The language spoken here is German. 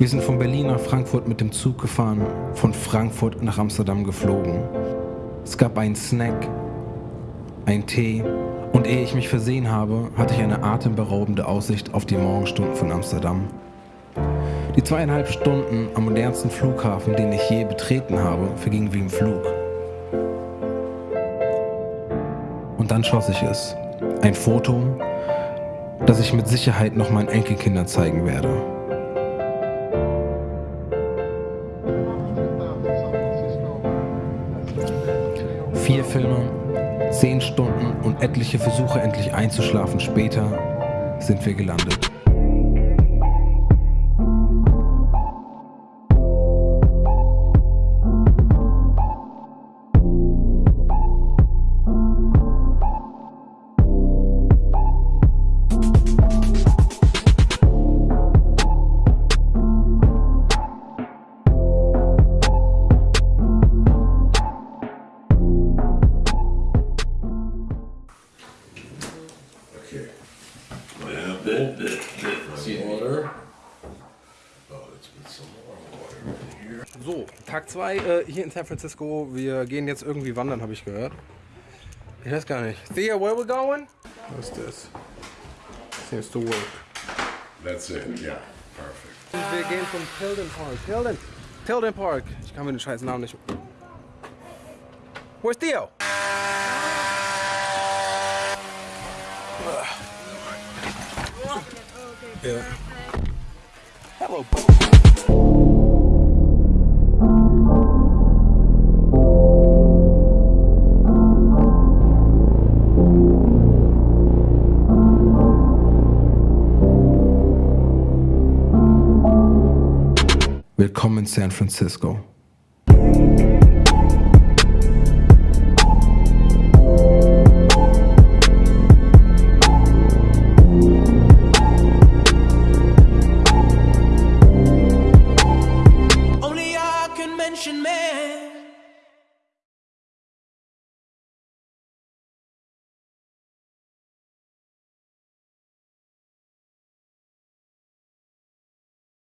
Wir sind von Berlin nach Frankfurt mit dem Zug gefahren, von Frankfurt nach Amsterdam geflogen. Es gab einen Snack, einen Tee und ehe ich mich versehen habe, hatte ich eine atemberaubende Aussicht auf die Morgenstunden von Amsterdam. Die zweieinhalb Stunden am modernsten Flughafen, den ich je betreten habe, vergingen wie im Flug. Und dann schoss ich es. Ein Foto, das ich mit Sicherheit noch meinen Enkelkindern zeigen werde. Vier Filme, zehn Stunden und etliche Versuche endlich einzuschlafen später sind wir gelandet. Okay. Well, that, that, that's the water. Oh, let's put some more water in here. So, Tag 2 äh, hier in San Francisco. Wir gehen jetzt irgendwie wandern, habe ich gehört. Ich weiß gar nicht. Thea, where we going? What's this? Seems to work. That's it, yeah, perfect. Und wir gehen zum Tilden Park. Tilden! Tilden Park! Ich kann mir den scheiß Namen nicht. Where's Theo? Ja. Hello, Willkommen in San Francisco.